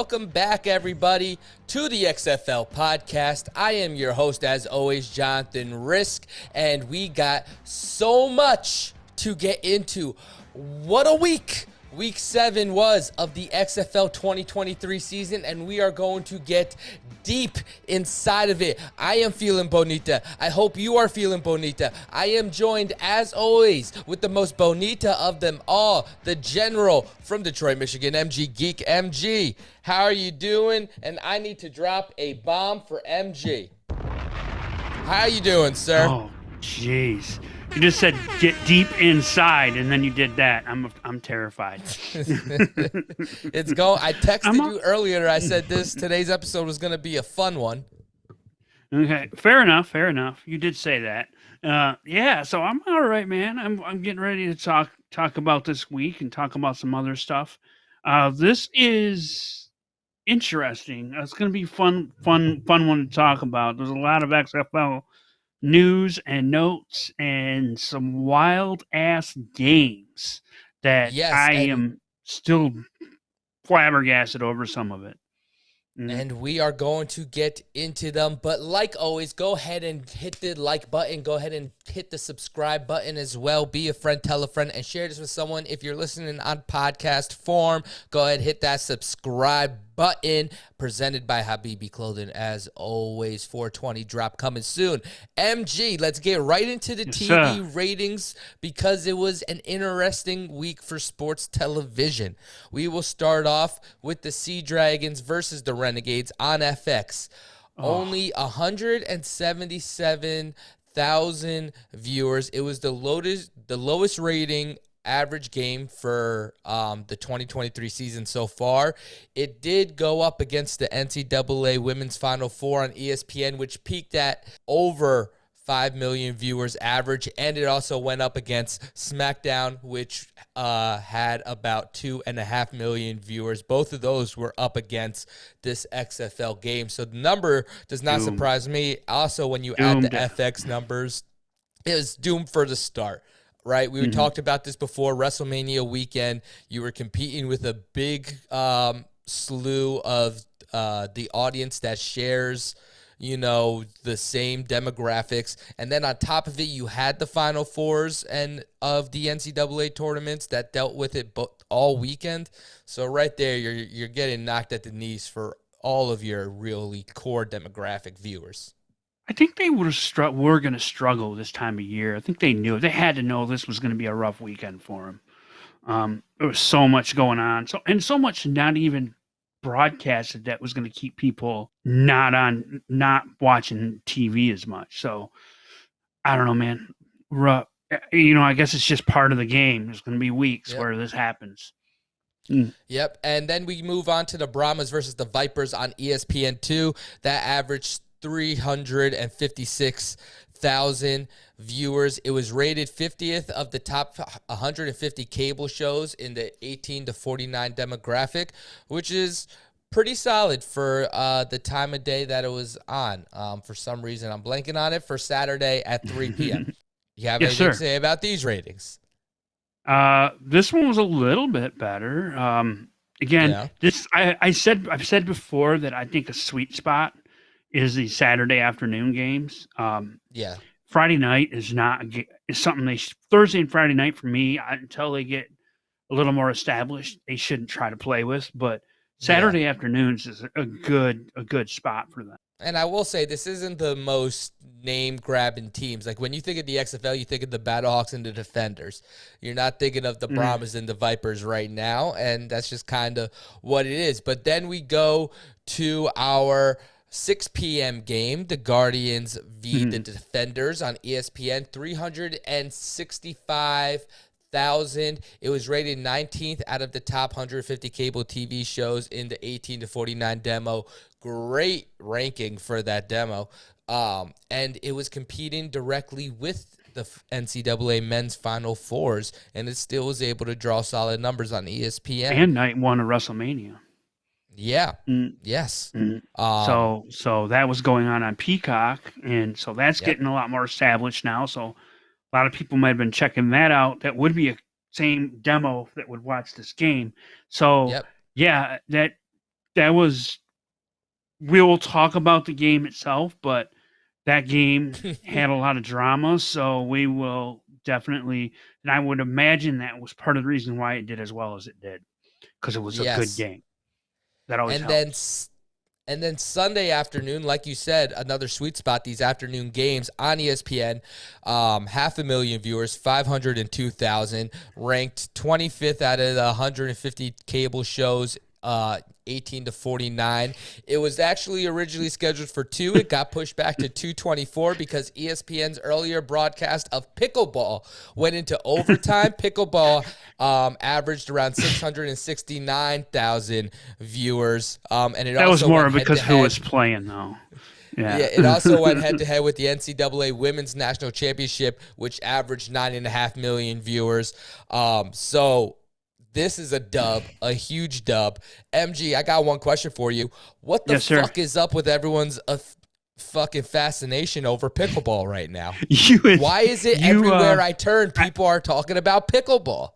Welcome back, everybody, to the XFL podcast. I am your host, as always, Jonathan Risk, and we got so much to get into. What a week! Week seven was of the XFL 2023 season, and we are going to get deep inside of it. I am feeling bonita. I hope you are feeling bonita. I am joined, as always, with the most bonita of them all, the general from Detroit, Michigan, MG Geek MG. How are you doing? And I need to drop a bomb for MG. How are you doing, sir? Oh, jeez. You just said get deep inside, and then you did that. I'm I'm terrified. it's go. I texted you earlier. I said this today's episode was going to be a fun one. Okay, fair enough. Fair enough. You did say that. Uh, yeah. So I'm all right, man. I'm I'm getting ready to talk talk about this week and talk about some other stuff. Uh, this is interesting. It's going to be fun, fun, fun one to talk about. There's a lot of XFL news and notes and some wild ass games that yes, I am still flabbergasted over some of it. Mm. And we are going to get into them. But like always, go ahead and hit the like button. Go ahead and hit the subscribe button as well. Be a friend, tell a friend, and share this with someone. If you're listening on podcast form, go ahead hit that subscribe button presented by Habibi Clothing. As always, 420 drop coming soon. MG, let's get right into the yes, TV sir. ratings because it was an interesting week for sports television. We will start off with the Sea Dragons versus the Renegades on FX. Oh. Only 177,000 viewers. It was the lowest the lowest rating average game for um, the 2023 season so far. It did go up against the NCAA Women's Final Four on ESPN, which peaked at over 5 million viewers average. And it also went up against SmackDown, which uh, had about 2.5 million viewers. Both of those were up against this XFL game. So the number does not surprise me. Also, when you add the FX numbers, it was doomed for the start right? We mm-hmm. talked about this before WrestleMania weekend. You were competing with a big um, slew of uh, the audience that shares, you know, the same demographics, and then on top of it, you had the Final Fours and of the NCAA tournaments that dealt with it all weekend. So right there, you're you're getting knocked at the knees for all of your really core demographic viewers. I think they would have str- were going to struggle this time of year. I think they knew they had to know this was going to be a rough weekend for them. Um, there was so much going on, so and so much not even broadcasted that was going to keep people not on, not watching TV as much. So I don't know, man. Rough. Eh, you know, I guess it's just part of the game. There's going to be weeks yep. where this happens. Mm. Yep. And then we move on to the Brahmas versus the Vipers on ESPN2. That averaged 356,000 viewers. It was rated 50th of the top 150 cable shows in the 18 to 49 demographic, which is pretty solid for uh, the time of day that it was on. Um, for some reason, I'm blanking on it for Saturday at 3 p.m. you have yes, anything sir. to say about these ratings? Uh, this one was a little bit better. Um, again, yeah. this I, I said I've said before that I think a sweet spot is the Saturday afternoon games. Um, yeah. Friday night is not is something they Thursday and Friday night for me until they get a little more established. They shouldn't try to play with, but Saturday yeah. afternoons is a good a good spot for them. And I will say this isn't the most name grabbing teams. Like when you think of the XFL, you think of the Battlehawks and the Defenders. You're not thinking of the mm. Brahmas and the Vipers right now, and that's just kind of what it is. But then we go to our 6 p.m. game, the Guardians v mm-hmm. the Defenders on ESPN, 365,000. It was rated 19th out of the top 150 cable TV shows in the 18 to 49 demo. Great ranking for that demo. Um, and it was competing directly with the NCAA men's Final Fours, and it still was able to draw solid numbers on ESPN. And night one of WrestleMania. Yeah. Mm. Yes. Mm. Um, so so that was going on on Peacock, and so that's yep. getting a lot more established now. So a lot of people might have been checking that out. That would be a same demo that would watch this game. So yep. yeah, that that was. We will talk about the game itself, but that game had a lot of drama, so we will definitely. And I would imagine that was part of the reason why it did as well as it did, because it was a Yes. good game. That always and helps. then and then Sunday afternoon, like you said, another sweet spot. These afternoon games on ESPN, um, half a million viewers, five hundred and two thousand, ranked twenty fifth out of the one hundred and fifty cable shows. Uh, 18 to 49. It was actually originally scheduled for two. It got pushed back to 224 because ESPN's earlier broadcast of pickleball went into overtime. pickleball um, averaged around 669,000 viewers. Um, and it that was more because who was playing though. Yeah. yeah, it also went head to head with the NCAA Women's National Championship, which averaged nine and a half million viewers. Um, so this is a dub, a huge dub. MG, I got one question for you. What the Yes, sir. fuck is up with everyone's uh, fucking fascination over pickleball right now? you Why is it You, everywhere uh, I turn, people are talking about pickleball?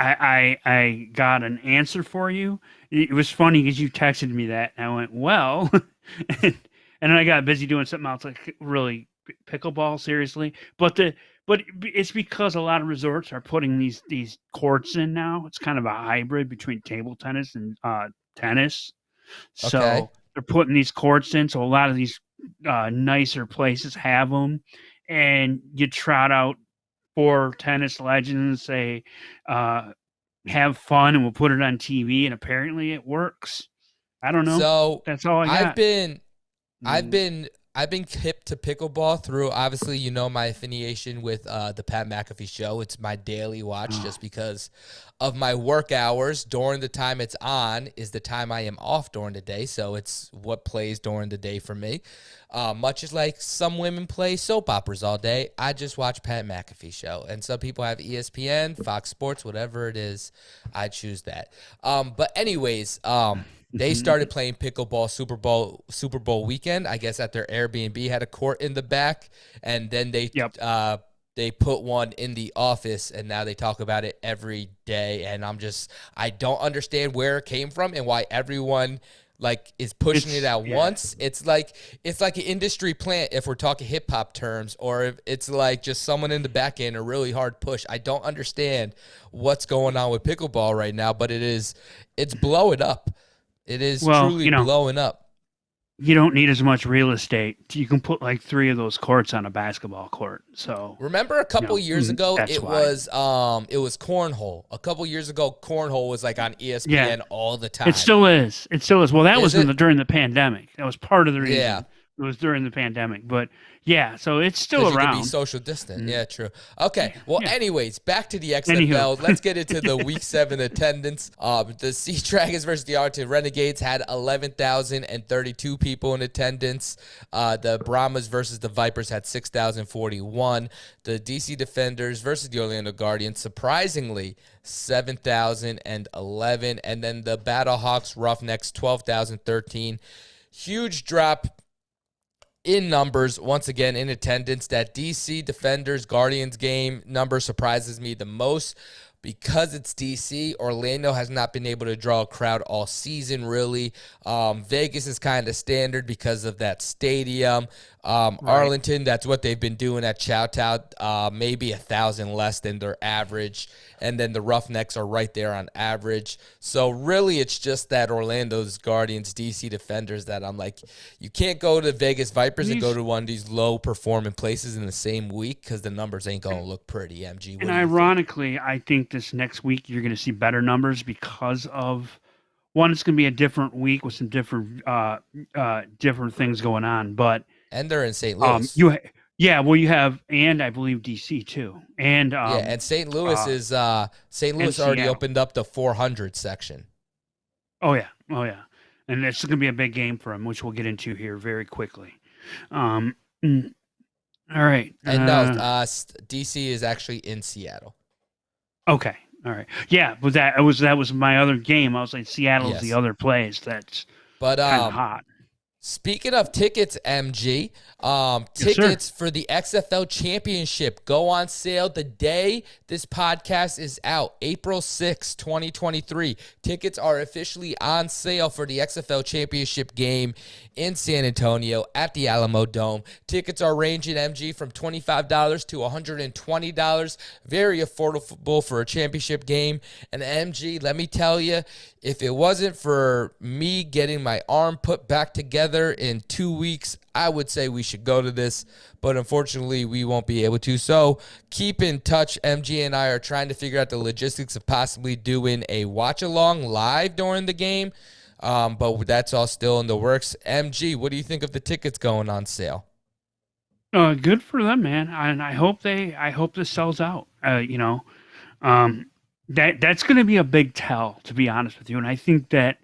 I, I I got an answer for you. It was funny because you texted me that, and I went, "Well," and, and then I got busy doing something else, like really pickleball, seriously. But the but it's because a lot of resorts are putting these these courts in now. It's kind of a hybrid between table tennis and uh, tennis. So Okay. they're putting these courts in. So a lot of these uh, nicer places have them, and you trot out four tennis legends, say, uh, have fun, and we'll put it on TV. And apparently, it works. I don't know. So That's all I got. I've been I've Mm. been I've been hip to pickleball through obviously you know my affiliation with uh, the Pat McAfee show. It's my daily watch Oh. just because of my work hours during the time it's on is the time I am off during the day. So it's what plays during the day for me. Uh, much as like some women play soap operas all day, I just watch Pat McAfee show. And some people have ESPN, Fox Sports, whatever it is. I choose that. Um, but anyways, um, they started playing pickleball Super Bowl Super Bowl weekend. I guess at their Airbnb had a court in the back, and then they Yep. uh, they put one in the office, and now they talk about it every day. And I'm just I don't understand where it came from and why everyone like is pushing It's- it at yeah. once. It's like it's like an industry plant if we're talking hip hop terms, or if it's like just someone in the back end a really hard push. I don't understand what's going on with pickleball right now, but it is it's blowing up. It is Well, truly you know, blowing up. you don't need as much real estate. You can put like three of those courts on a basketball court. So Remember a couple No, years mm, ago, it why. was um it was cornhole. A couple years ago, cornhole was like on ESPN Yeah. all the time. it still is. It still is. Well, that Is was in the, during the pandemic. That was part of the reason. Yeah. It was during the pandemic. But yeah, so it's still around. you could be social distant. Mm. Yeah, true. Okay. Well, Yeah. anyways, back to the Anywho. XFL. Let's get into the Week Seven attendance. Um, the Sea Dragons versus the Arlington Renegades had eleven thousand and thirty-two people in attendance. Uh, the Brahmas versus the Vipers had six thousand forty-one. The DC Defenders versus the Orlando Guardians, surprisingly, seven thousand and eleven. And then the Battlehawks Roughnecks, twelve thousand thirteen. Huge drop in numbers once again in attendance that dc defenders guardians game number surprises me the most. Because it's dc orlando has not been able to draw a crowd all season really. Um, vegas is kind of standard because of that stadium um, arlington that's what they've been doing at chowtown uh, maybe a thousand less than their average and then the roughnecks are right there on average so really it's just that orlando's guardians dc defenders that i'm like you can't go to vegas vipers and go to one of these low performing places in the same week because the numbers ain't gonna look pretty mg What and you think? ironically, I think this next week you're going to see better numbers because of one. It's going to be a different week with some different uh, uh, different things going on. But and they're in st louis um, you, ha- yeah, well, you have, and I believe DC too, and um, yeah and st louis uh, is uh st louis already Seattle. opened up the 400 section Oh yeah, oh yeah, and it's going to be a big game for him, which we'll get into here very quickly. Um, mm, all right, and no uh, uh dc is actually in seattle okay, all right, yeah, but that was that was my other game. I was like, Seattle's the other place that's but um hot. Speaking of tickets, MG, um, Yes, tickets for the XFL Championship go on sale the day this podcast is out, April sixth, 2023. Tickets are officially on sale for the XFL Championship game in San Antonio at the Alamo Dome. Tickets are ranging, MG, from $25 to $120. Very affordable for a championship game. And MG, let me tell you, if it wasn't for me getting my arm put back together in two weeks, I would say we should go to this, but unfortunately, we won't be able to. So keep in touch. MG and I are trying to figure out the logistics of possibly doing a watch along live during the game, um, but that's all still in the works. MG, what do you think of the tickets going on sale? Uh, good for them, man. And I hope they, I hope this sells out. Uh, you know, um, that that's going to be a big tell, to be honest with you. And I think that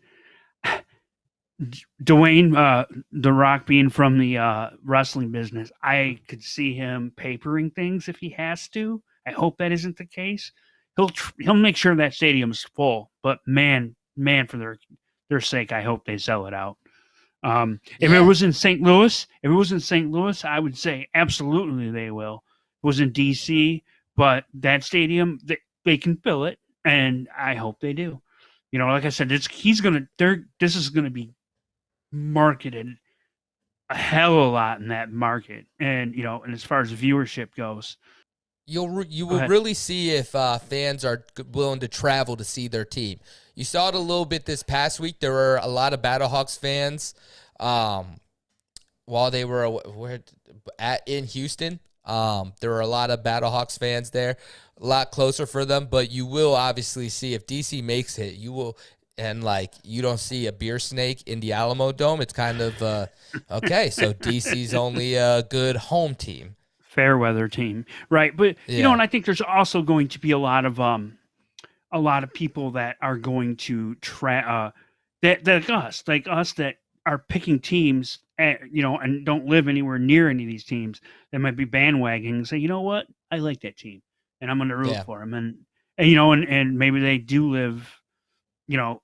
Dwayne, uh, The Rock, being from the uh, wrestling business, I could see him papering things if he has to. I hope that isn't the case. He'll tr- he'll make sure that stadium's full. But man, man, for their their sake, I hope they sell it out. Um, if Yeah. it was in St. Louis, if it was in St. Louis, I would say absolutely they will. It was in DC, but that stadium they, they can fill it, and I hope they do. You know, like I said, it's he's gonna. They're this is gonna be marketed a hell of a lot in that market, and you know, and as far as viewership goes, You'll re- you will really see if uh, fans are willing to travel to see their team. You saw it a little bit this past week. There were a lot of Battlehawks fans um, while they were where, at in Houston. Um, there were a lot of Battlehawks fans there, a lot closer for them. But you will obviously see if DC makes it, you will. And like you don't see a beer snake in the Alamo Dome, it's kind of uh, okay. So DC's only a good home team. fair weather team, right? But you know, and I think there's also going to be a lot of um, a lot of people that are going to try uh, that that like us, like us that are picking teams, eh, you know, and don't live anywhere near any of these teams. That might be bandwagoning and say, you know what, I like that team, and I'm going to root Yeah. for them, and, and you know, and and maybe they do live, you know.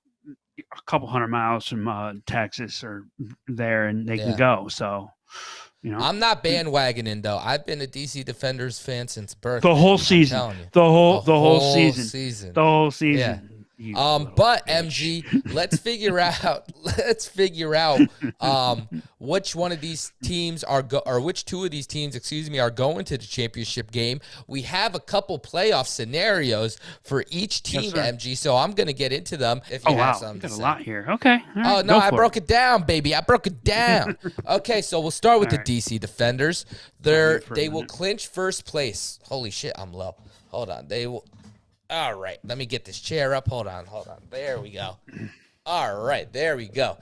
A couple hundred miles from uh, Texas or there, and they Yeah. can go. So, you know, I'm not bandwagoning though. I've been a DC Defenders fan since birth. the whole season, the whole the whole season, season. the whole season. you Um, but bitch. MG, let's figure out. Let's figure out um, which one of these teams are go, or which two of these teams, excuse me, are going to the championship game. We have a couple playoff scenarios for each team, Yes. MG. So I'm gonna get into them. If you Oh have wow, something got a lot here. Okay. all Oh no, I broke it. down, baby. I broke it down. okay, so we'll start with All the right. DC Defenders. They're they will clinch first place. Holy shit, I'm low. Hold on. They will All right, let me get this chair up. Hold on, hold on. There we go. All right, there we go.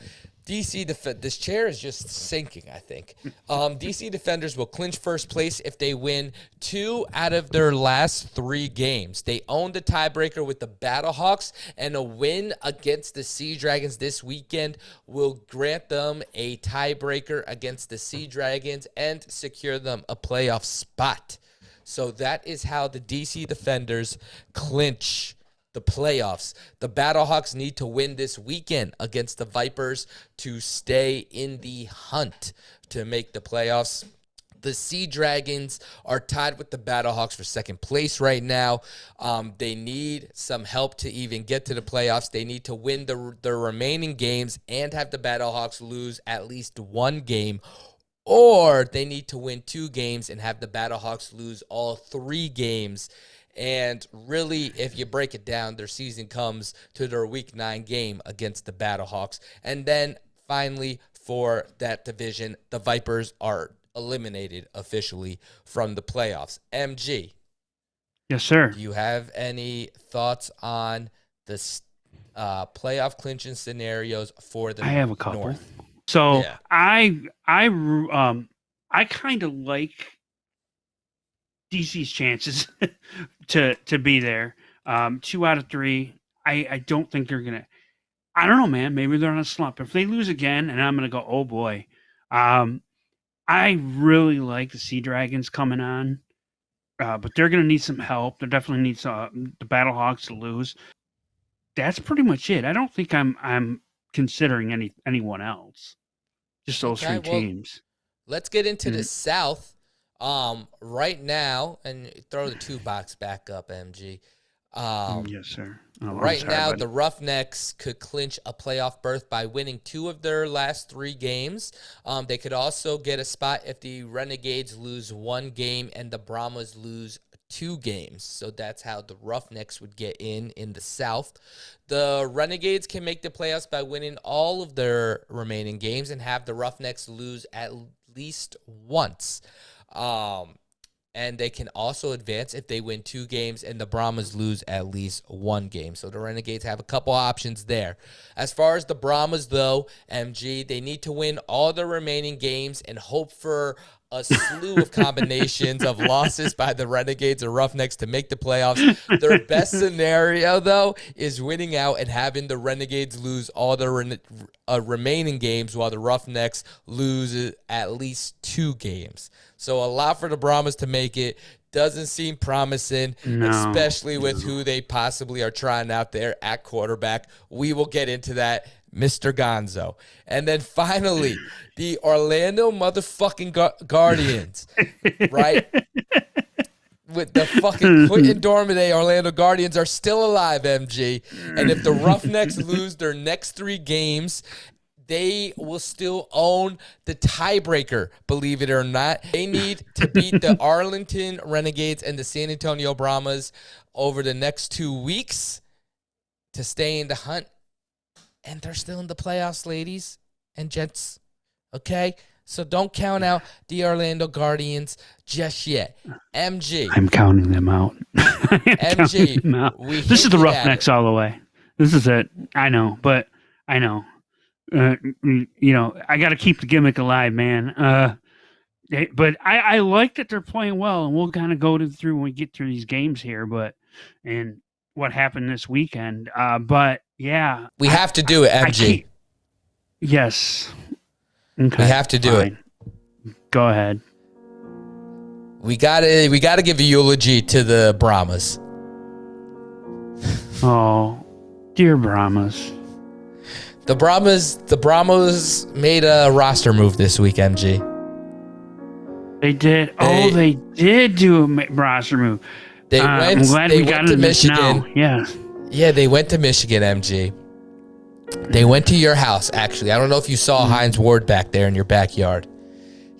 DC def- this chair is just sinking, I think. Um, DC Defenders will clinch first place if they win two out of their last three games. They own the tiebreaker with the Battlehawks, and a win against the Sea Dragons this weekend will grant them a tiebreaker against the Sea Dragons and secure them a playoff spot. So that is how the DC Defenders clinch the playoffs. The Battlehawks need to win this weekend against the Vipers to stay in the hunt to make the playoffs. The Sea Dragons are tied with the Battlehawks for second place right now. Um, they need some help to even get to the playoffs. They need to win the, the remaining games and have the Battlehawks lose at least one game or they need to win two games and have the Battlehawks lose all three games. And really, if you break it down, their season comes to their week nine game against the Battlehawks. And then finally, for that division, the Vipers are eliminated officially from the playoffs. MG, Yes, sir. do you have any thoughts on the uh, playoff clinching scenarios for the I have a couple. North? So Yeah. I I um I kind of like DC's chances to to be there. Um, two out of three. I I don't think they're gonna. I don't know, man. Maybe they're on a slump. If they lose again, and I'm gonna go, oh boy. Um, I really like the Sea Dragons coming on, uh, but they're gonna need some help. They definitely need some, uh, the Battlehawks to lose. That's pretty much it. I don't think I'm I'm considering any anyone else. Just those Okay, three well, teams. Let's get into the Mhm. South. Um, right now, and throw the two box back up, MG. Um, yes, sir. Oh, right sorry, now, buddy. the Roughnecks could clinch a playoff berth by winning two of their last three games. Um, they could also get a spot if the Renegades lose one game and the Brahmas lose two games. So that's how the Roughnecks would get in in the South. The Renegades can make the playoffs by winning all of their remaining games and have the Roughnecks lose at least once. Um, and they can also advance if they win two games and the Brahmas lose at least one game. So the Renegades have a couple options there. As far as the Brahmas, though, MG, they need to win all the remaining games and hope for a slew of combinations of losses by the Renegades or Roughnecks to make the playoffs. Their best scenario, though, is winning out and having the Renegades lose all their re- uh, remaining games while the Roughnecks lose at least two games. So a lot for the Brahmas to make it. Doesn't seem promising, No. especially with who they possibly are trying out there at quarterback. We will get into that, Mr. Gonzo. And then finally, the Orlando motherfucking Gu- Guardians, right? With the fucking Quinten Dormady Orlando Guardians are still alive, MG. And if the Roughnecks lose their next three games, they will still own the tiebreaker, believe it or not. They need to beat the Arlington Renegades and the San Antonio Brahmas over the next two weeks to stay in the hunt. And they're still in the playoffs, ladies and gents. Okay? So don't count out the Orlando Guardians just yet. MG. I'm counting them out. MG, them out. This is the Roughnecks all the way. This is it. I know, but I know. Uh, you know, I got to keep the gimmick alive, man. Uh, but I, I like that they're playing well, and we'll kind of go to, through when we get through these games here. But and what happened this weekend. Uh, but yeah, We have to do it, I MG. yes. Okay, We have to do it. Go ahead. We gotta we gotta give a eulogy to the Brahmas. Oh, dear Brahmas. The Brahmas the Brahmas made a roster move this week, MG. They did. They- oh, they did do a roster move. They Uh, went I'm glad they we went got to Michigan. now. Yeah. Yeah, they went to Michigan, MG. They went to your house, actually. I don't know if you saw Mm-hmm. Hines Ward back there in your backyard.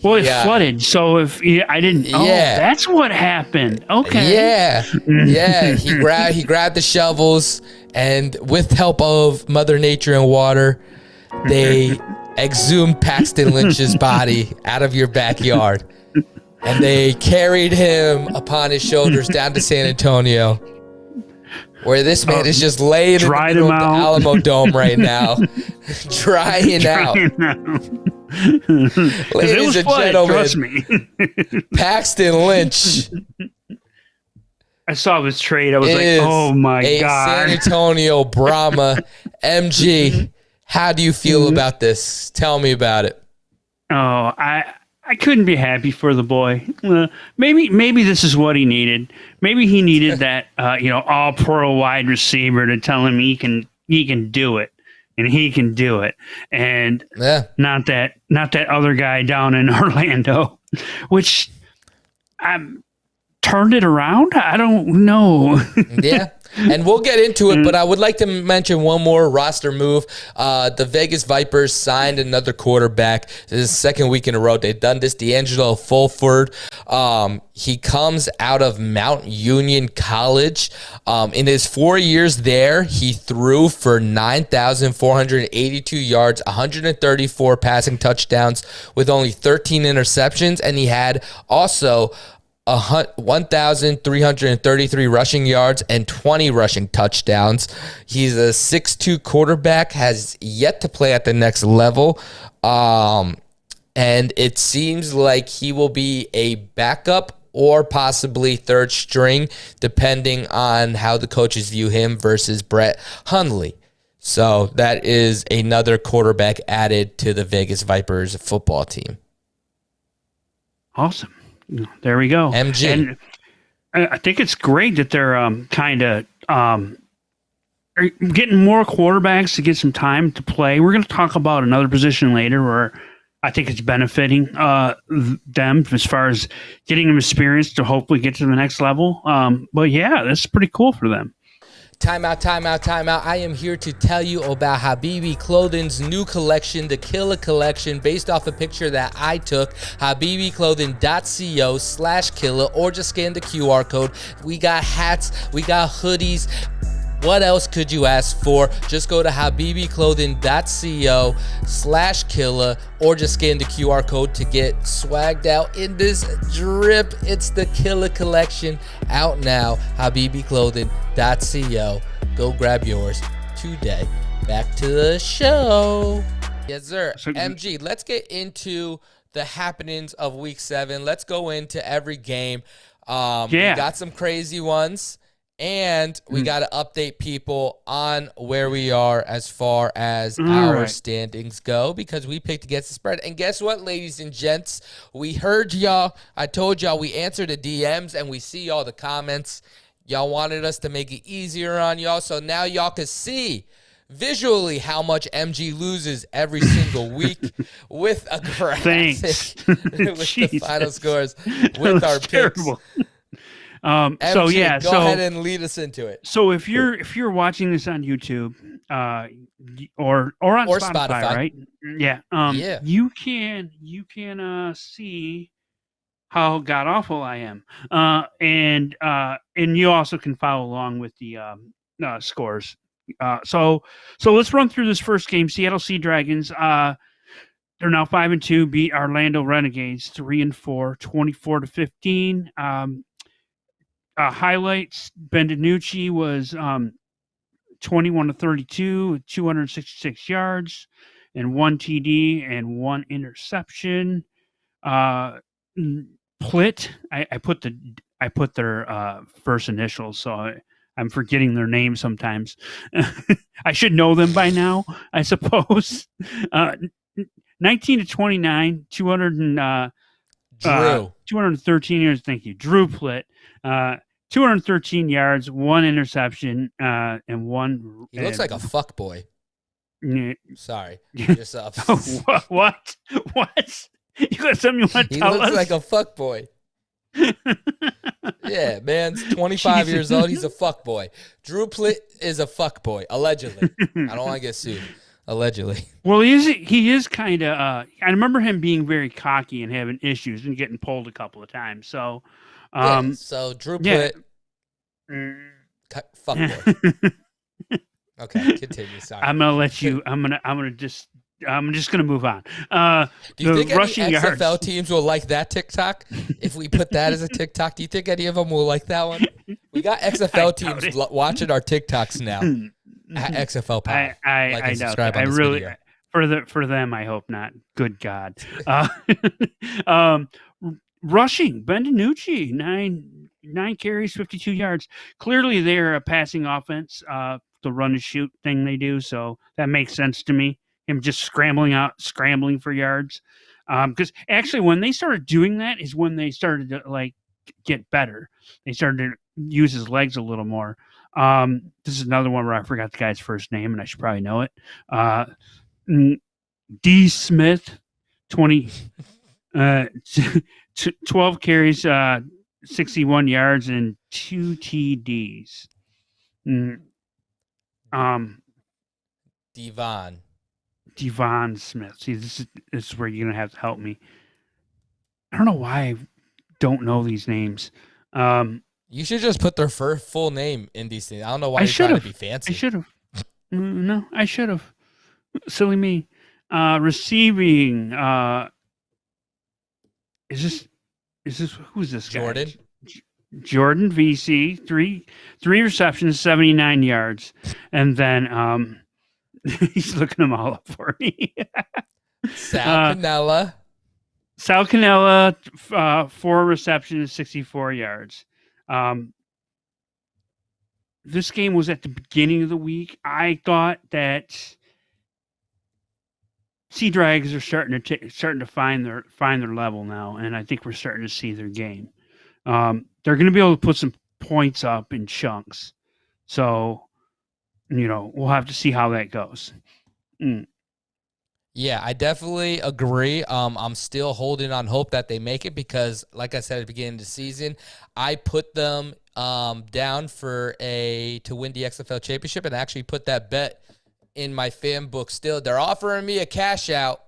Well, it Yeah. flooded, so if yeah, I didn't, oh, that's what happened. Okay. Yeah, yeah. He grabbed he grabbed the shovels, and with help of Mother Nature and water, they exhumed Paxton Lynch's body out of your backyard, and they carried him upon his shoulders down to San Antonio, where this man is just laying in the dried of the. Alamo Dome right now, drying out. it Ladies was and flooded, gentlemen, trust me. Paxton Lynch I saw this trade. I was like, oh my god. San Antonio Brahma MG. How do you feel Mm-hmm. about this? Tell me about it. Oh, I I couldn't be happy for the boy. Uh, maybe maybe this is what he needed. Maybe he needed that uh, you know all pro wide receiver to tell him he can he can do it and he can do it and Yeah. not that not that other guy down in Orlando, which um turned it around. I don't know. Yeah. And we'll get into it, but I would like to mention one more roster move. Uh, the Vegas Vipers signed another quarterback. This is the second week in a row they've done this. D'Angelo Fulford. Um, he comes out of Mount Union College. Um, in his four years there, he threw for 9,482 yards, 134 passing touchdowns with only 13 interceptions, and he had also 1,333 rushing yards and 20 rushing touchdowns. He's a 6'2 quarterback, has yet to play at the next level. Um, and it seems like he will be a backup or possibly third string, depending on how the coaches view him versus Brett Hundley. So that is another quarterback added to the Vegas Vipers football team. Awesome. There we go. MG. And I think it's great that they're um, kind of um, getting more quarterbacks to get some time to play. We're going to talk about another position later where I think it's benefiting uh, them as far as getting them experience to hopefully get to the next level. Um, but yeah, that's pretty cool for them. Timeout, timeout, timeout. I am here to tell you about Habibi Clothing's new collection, the Killa Collection, based off a picture that I took. HabibiClothing.co slash Killa, or just scan the QR code. We got hats, we got hoodies. What else could you ask for? Just go to habibiclothing.co slash killa or just scan the QR code to get swagged out in this drip. It's the Killa Collection out now. habibiclothing.co. Go grab yours today. Back to the show. Yes, sir. MG, let's get into the happenings of week seven. Let's go into every game. Um, yeah. We got some crazy ones. And we mm. got to update people on where we are as far as our right. standings go because we picked against the spread. And guess what, ladies and gents? We heard y'all. I told y'all we answered the DMs and we see all the comments. Y'all wanted us to make it easier on y'all. So now y'all can see visually how much MG loses every single week with a graphic with the final scores with our terrible. Um, MG, so yeah, go so, ahead and lead us into it. So if you're if you're watching this on YouTube, uh, or or on or Spotify, Spotify, right? Yeah. Um, yeah. You can you can uh see how god awful I am, uh, and uh, and you also can follow along with the um, uh, scores. Uh, so so let's run through this first game. Seattle Sea Dragons. Uh, they're now five and two. Beat Orlando Renegades three and four, 24 to fifteen. Um, uh, highlights Ben DiNucci was um, 21 to 32, 266 yards, and one TD and one interception. Uh, Plitt, I, I put the I put their uh, first initials, so I, am forgetting their names sometimes. I should know them by now, I suppose. Uh, 19 to 29, 200 and, uh, uh, 213 years. Thank you, Drew Plitt. Uh, 213 yards, one interception, uh, and one. He looks like a fuck boy. Sorry, just up. what? What? What? You got something you want to he tell us? He looks like a fuck boy. yeah, man's 25 Jesus. years old. He's a fuck boy. Drew Plitt is a fuck boy, allegedly. I don't want to get sued. Allegedly. Well, he is. He is kind of. Uh, I remember him being very cocky and having issues and getting pulled a couple of times. So um, yeah, so Drew yeah. put fuck okay, continue. Sorry. I'm gonna let you. I'm gonna. I'm gonna just. I'm just gonna move on. Uh, do you think rushing any XFL yards. teams will like that TikTok? if we put that as a TikTok, do you think any of them will like that one? We got XFL teams watching our TikToks now. At XFL Power. I, I, like I doubt. I really. Video. For the for them, I hope not. Good God. Uh, um, rushing. Ben DiNucci, nine nine carries, fifty two yards. Clearly, they're a passing offense. Uh, the run and shoot thing they do, so that makes sense to me. Him just scrambling out, scrambling for yards. Because um, actually, when they started doing that, is when they started to like get better. They started to use his legs a little more. Um, this is another one where I forgot the guy's first name, and I should probably know it. Uh, D. Smith, twenty. Uh, 12 carries, uh, 61 yards, and two TDs. Mm. Um, Devon. De'Veon Smith. See, this is, this is where you're going to have to help me. I don't know why I don't know these names. Um, you should just put their full name in these things. I don't know why I trying to be fancy. I should have. Mm, no, I should have. Silly me. Uh, receiving. Uh, is this is this who's this guy? Jordan. Jordan Veasy three three receptions, seventy nine yards, and then um, he's looking them all up for me. Sal uh, Cannella. Sal Cannella, uh, four receptions, sixty four yards. Um, this game was at the beginning of the week. I thought that sea drags are starting to t- starting to find their find their level now, and I think we're starting to see their game. Um, they're going to be able to put some points up in chunks, so you know we'll have to see how that goes. Mm. Yeah, I definitely agree. Um, I'm still holding on hope that they make it because, like I said at the beginning of the season, I put them um, down for a to win the XFL championship and actually put that bet in my fan book. Still, they're offering me a cash out,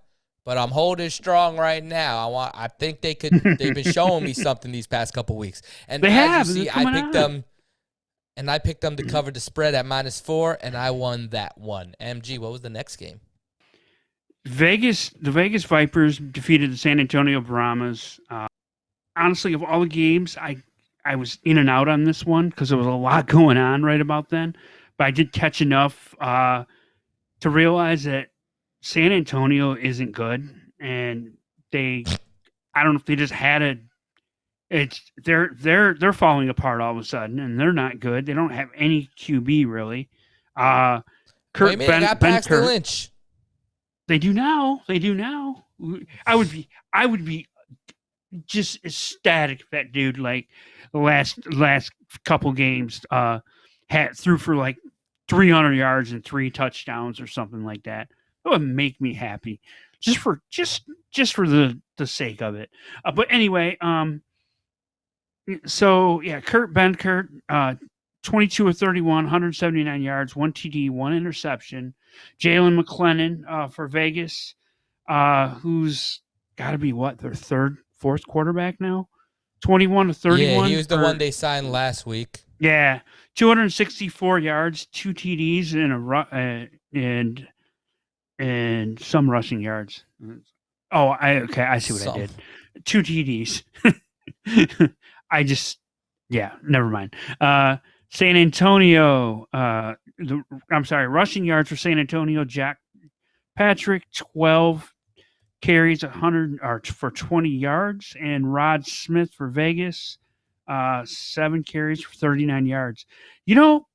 but I'm holding strong right now. I want. I think they could. they've been showing me something these past couple weeks, and They as have, you see, I picked out. them. And I picked them to cover the spread at minus four, and I won that one. MG, what was the next game? Vegas, the Vegas Vipers defeated the San Antonio Brahmas. Uh, honestly, of all the games, I I was in and out on this one because there was a lot going on right about then. But I did catch enough uh, to realize that San Antonio isn't good, and they, I don't know if they just had a. It's they're they're they're falling apart all of a sudden, and they're not good. They don't have any QB really. Uh, Kurt minute, Ben, got ben Kurt, Lynch. they do now. They do now. I would be. I would be just ecstatic if that dude like the last last couple games uh had threw for like 300 yards and three touchdowns or something like that. That would make me happy, just for just just for the the sake of it. Uh, but anyway, um, so yeah, Kurt Benkert, uh, 22 of 31, 179 yards, one TD, one interception. Jalan McClendon uh, for Vegas, uh, who's got to be what their third, fourth quarterback now. 21 to 31. Yeah, he was the for- one they signed last week. yeah, 264 yards, two TDs, and a uh, and and some rushing yards. Oh, I okay, I see what I did. Two TDs. I just yeah, never mind. Uh San Antonio, uh the, I'm sorry, rushing yards for San Antonio, Jacques Patrick 12 carries 100 or for 20 yards and Rod Smith for Vegas uh, seven carries for 39 yards. You know,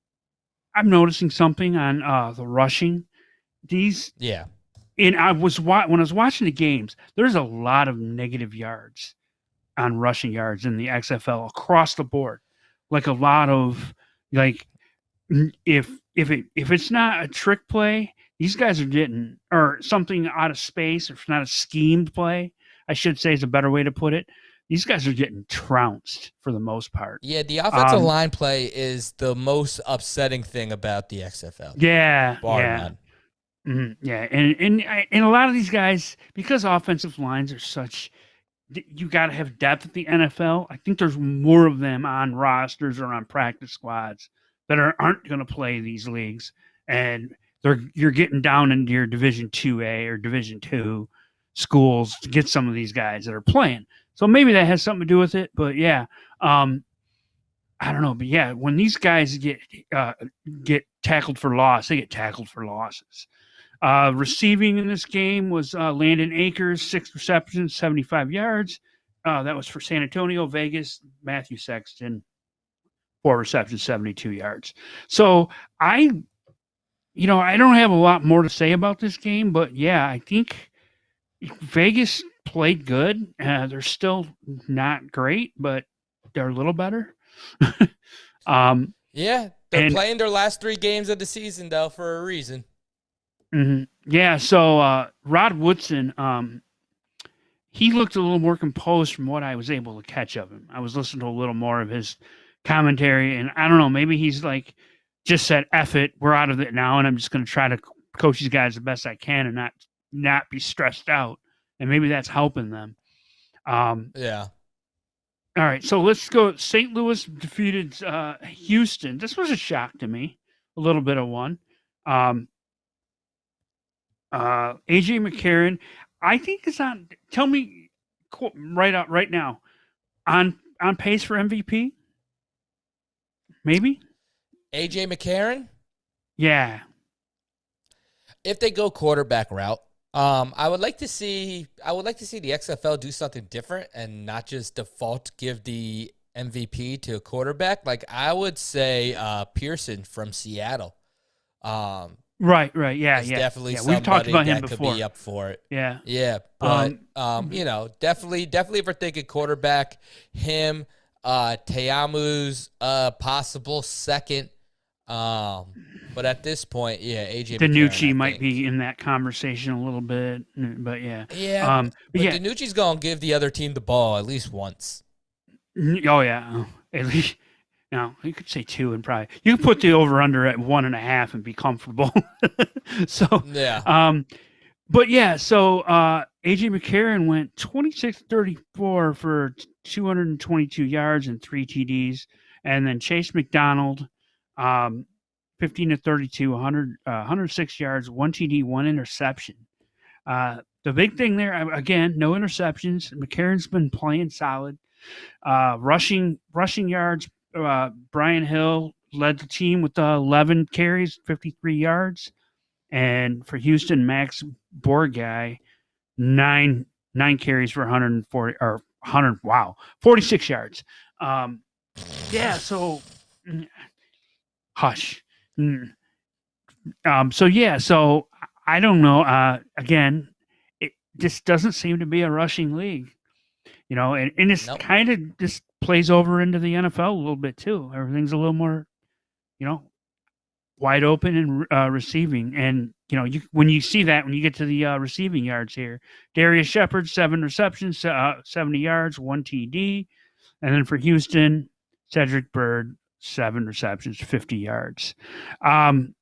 I'm noticing something on uh, the rushing. These, Yeah. and I was wa- when I was watching the games, there's a lot of negative yards on rushing yards in the XFL across the board. Like a lot of like, if if it if it's not a trick play, these guys are getting or something out of space, or if it's not a schemed play, I should say is a better way to put it. These guys are getting trounced for the most part. Yeah, the offensive Um, line play is the most upsetting thing about the XFL. Yeah, Bar yeah. Mhm, yeah, and and and a lot of these guys because offensive lines are such, you got to have depth at the NFL. I think there's more of them on rosters or on practice squads that are aren't going to play these leagues, and they're you're getting down into your Division Two A or Division Two schools to get some of these guys that are playing. So maybe that has something to do with it. But yeah, um, I don't know. But yeah, when these guys get uh, get tackled for loss, they get tackled for losses. Uh, receiving in this game was uh, Landon Akers, six receptions, 75 yards. Uh, that was for San Antonio, Vegas. Matthew Sexton, four receptions, 72 yards. So I, you know, I don't have a lot more to say about this game, but yeah, I think Vegas played good. Uh, they're still not great, but they're a little better. um, Yeah, they're And- playing their last three games of the season though for a reason. mhm. Yeah. So uh, Rod Woodson, um, he looked a little more composed from what I was able to catch of him. I was listening to a little more of his commentary, and I don't know, maybe he's like just said, "F it, we're out of it now," and I'm just going to try to coach these guys the best I can and not not be stressed out, and maybe that's helping them. Um, Yeah. All right, so let's go. St. Louis defeated uh, Houston. This was a shock to me, a little bit of one. Um, uh, AJ McCarron, I think is on. Tell me right out right now, on on pace for MVP. Maybe, AJ McCarron, yeah. if they go quarterback route, um, I would like to see I would like to see the XFL do something different and not just default give the MVP to a quarterback. Like I would say uh, Pearson from Seattle. Um, Right, right, yeah, yeah. definitely yeah. We've talked about him that could before. be up for it. Yeah, Yeah, but Um, um, you know, definitely, definitely, if we're thinking quarterback, him, uh, Teamu's uh possible second Um, but at this point, yeah, AJ DiNucci McCarron, might be in that conversation a little bit, but yeah. Yeah, Um, but but yeah, DiNucci's gonna give the other team the ball at least once. Oh yeah, at least no, you could say two and probably you could put the over under at one and a half and be comfortable. so, Yeah, um, but yeah, so uh, AJ McCarron went 26-34 for 222 yards and three TDs, and then Chase McDonald, um, 15 to 32, 100, uh, 106 yards, one TD, one interception. Uh, the big thing there, again, no interceptions. McCarron's been playing solid. Uh, rushing rushing yards, uh, Brian Hill led the team with uh, 11 carries, 53 yards, and for Houston, Max Borghi, nine nine carries for 140 or 100. Wow, 46 yards. Um, yeah, so hush. Mm. Um, so yeah, so I don't know. Uh, again, it just doesn't seem to be a rushing league, you know, and, and it's Nope. kind of just plays over into the NFL a little bit too. Everything's a little more, you know, wide open and uh, receiving. And you know, you when you see that when you get to the uh, receiving yards here, Darius Shepherd seven receptions, uh, seventy yards, one TD, and then for Houston, Cedric Byrd seven receptions, fifty yards. Um,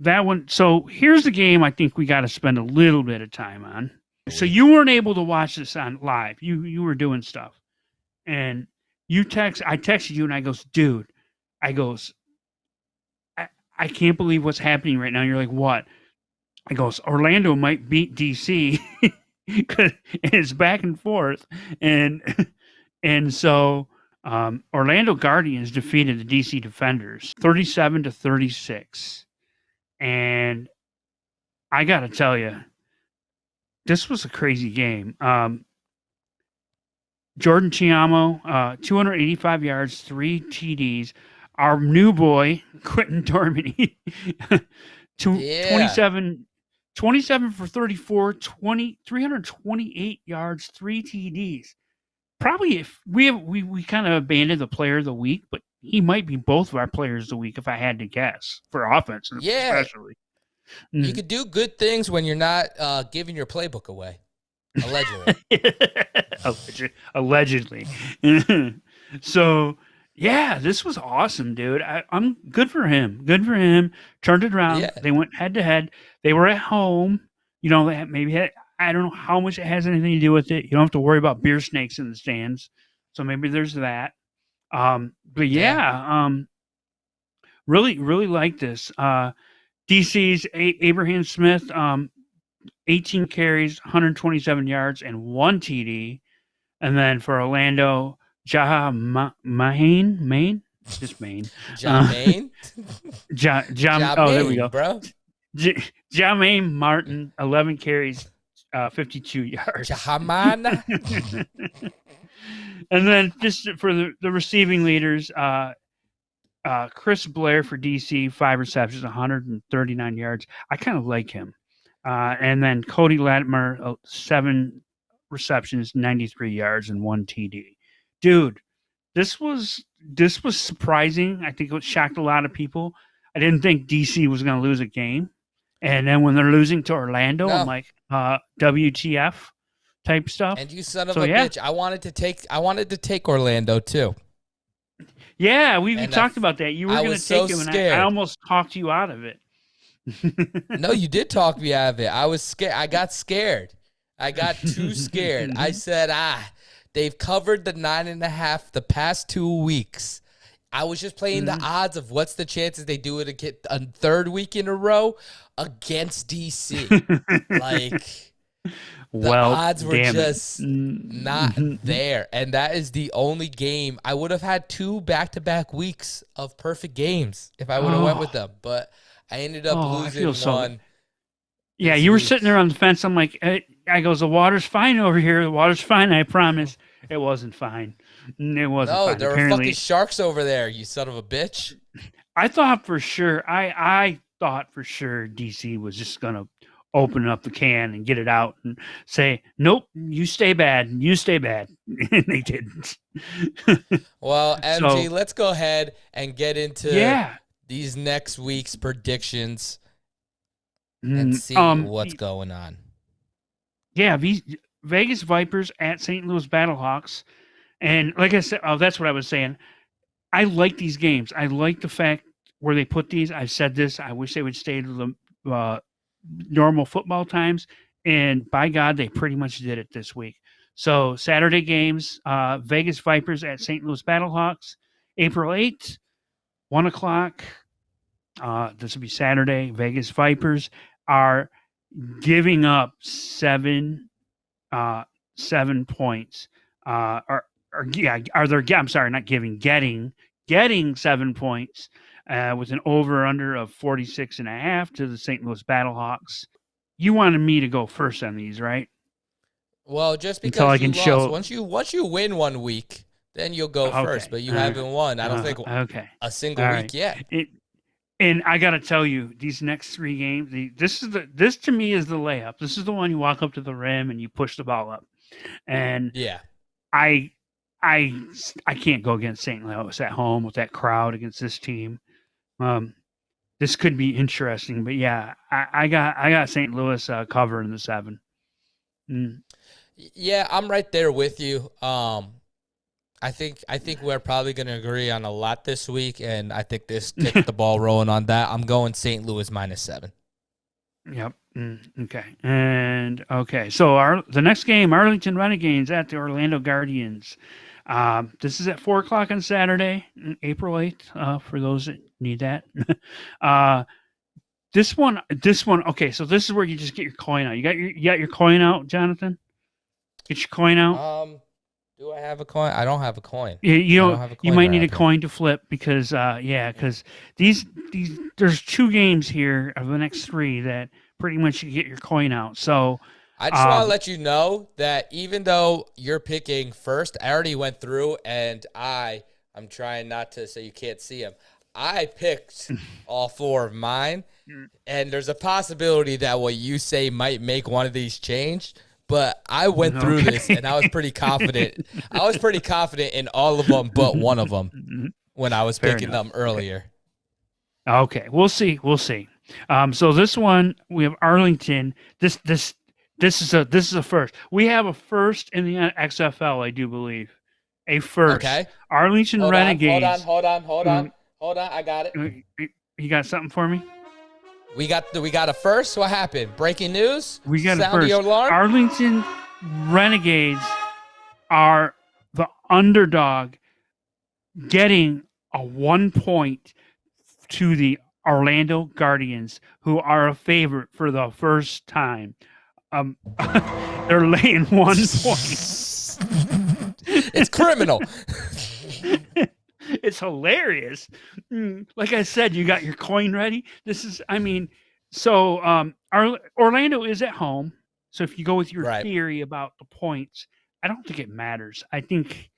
that one. So here's the game. I think we got to spend a little bit of time on. So you weren't able to watch this on live. You you were doing stuff, and you text. I texted you and I goes, dude. I goes, I, I can't believe what's happening right now. You're like, what? I goes, Orlando might beat DC because it's back and forth, and and so um, Orlando Guardians defeated the DC Defenders 37 to 36, and I got to tell you, this was a crazy game. Um, Jordan Ta'amu, uh, 285 yards, three TDs. Our new boy, Quinten Dormady, two, Yeah. 27, 27 for 34, 20, 328 yards, three TDs. Probably if we have, we, we kind of abandoned the player of the week, but he might be both of our players of the week if I had to guess for offense, Yeah. especially. you Mm. could do good things when you're not uh, giving your playbook away. Allegedly, Allegedly. Allegedly. so, yeah, this was awesome, dude. I, I'm good for him. Good for him. Turned it around. Yeah. They went head to head. They were at home. You know, they had, maybe had, I don't know how much it has anything to do with it. You don't have to worry about beer snakes in the stands. So maybe there's that. Um, but Yeah. um, really, really like this. Uh, DC's A- Abraham Smith, um, 18 carries, 127 yards, and one TD. And then for Orlando, Jaha Ma- Maine, Maine, just Maine. John Uh, Maine. Ja, ja, John oh, there we go. bro. J- Martin, 11 carries, uh, 52 yards. Jahamana. and then just for the, the receiving leaders, uh, uh, Chris Blair for DC, five receptions, 139 yards. I kind of like him. Uh, and then Cody Latimer, uh, seven receptions, 93 yards, and one TD. Dude, this was this was surprising. I think it shocked a lot of people. I didn't think DC was going to lose a game, and then when they're losing to Orlando, No. I'm like, uh, WTF type stuff. And you son of So, a yeah. bitch. I wanted to take I wanted to take Orlando too. Yeah, we, talked about that. You were going to take so him, and I. I almost talked you out of it. No, you did talk me out of it. I was scared. I got scared. I got too scared. I said, ah, they've covered the nine and a half the past two weeks. I was just playing Mm-hmm. the odds of what's the chances they do it a third week in a row against DC. like the well, odds were damn it. just not Mhm. there. And that is the only game I would have had two back to back weeks of perfect games if I would have went with Oh. them. But I ended up Oh, losing feel so- one. Yeah, you were sitting there on the fence. I'm like, eh, I goes, the water's fine over here. The water's fine. I promise. It wasn't fine. Mm, It wasn't No, fine. there were fucking sharks over there, you son of a bitch. I thought for sure. I I thought for sure DC was just gonna open up the can and get it out and say, "Nope, you stay bad, you stay bad," and they didn't. well, MG, so, let's go ahead and get into yeah. these next week's predictions and mm, see um, what's going on. Yeah, these Vegas Vipers at St. Louis Battlehawks, and like I said, oh, that's what I was saying. I like these games. I like the fact where they put these. I've said this. I wish they would stay to the uh, normal football times. And by God, they pretty much did it this week. So Saturday games, uh, Vegas Vipers at St. Louis Battlehawks, April 8th, 1 o'clock. Uh, this will be Saturday. Vegas Vipers are giving up seven uh, seven points. Uh, or, or yeah, are there? I'm sorry, not giving, getting getting seven points uh, with an over under of 46 and a half to the St. Louis Battlehawks. You wanted me to go first on these, right? Well, just because Until I can lost, show once you once you win one week, then you'll go okay. first. But you haven't won. I don't uh, think okay. a single All week right. yet. It, and I got to tell you, these next three games, the, this is the this to me is the layup. This is the one you walk up to the rim and you push the ball up. And yeah, I I I can't go against St. Louis at home with that crowd against this team. Um, this could be interesting, but yeah, I, I got I got St. Louis uh, covering the seven. Mm. Yeah, I'm right there with you. Um, I think I think we're probably going to agree on a lot this week, and I think this gets the ball rolling on that. I'm going St. Louis minus seven. Yep. Mm, okay. And okay, so our the next game, Arlington Renegades at the Orlando Guardians. Um, this is at four o'clock on Saturday, April eighth. Uh, for those that need that. uh, this one, this one. Okay, so this is where you just get your coin out. You got your you got your coin out, Jonathan. Get your coin out. Um. Do I have a coin? I don't have a coin. Yeah, you don't. don't you might need a coin to flip because, uh, yeah, because these these there's two games here of the next three that pretty much you get your coin out. So I just um, want to let you know that even though you're picking first, I already went through and I I'm trying not to so you can't see them. I picked all four of mine, and there's a possibility that what you say might make one of these change but I went okay. through this and I was pretty confident. I was pretty confident in all of them but one of them when I was Fair picking enough. them earlier. Okay, we'll see. We'll see. Um, so this one we have Arlington. This this this is a this is a first. We have a first in the XFL, I do believe. A first. Okay. Arlington hold Renegades. On, hold on, hold on, hold on, mm. hold on. I got it. You got something for me? We got the, we got a first. What happened? Breaking news. We got Sound a first. Arlington Renegades are the underdog, getting a one point to the Orlando Guardians, who are a favorite for the first time. Um, they're laying one point. it's criminal. it's hilarious. Mm, like I said, you got your coin ready. This is, I mean, so um, our, Orlando is at home. So if you go with your right. theory about the points, I don't think it matters. I think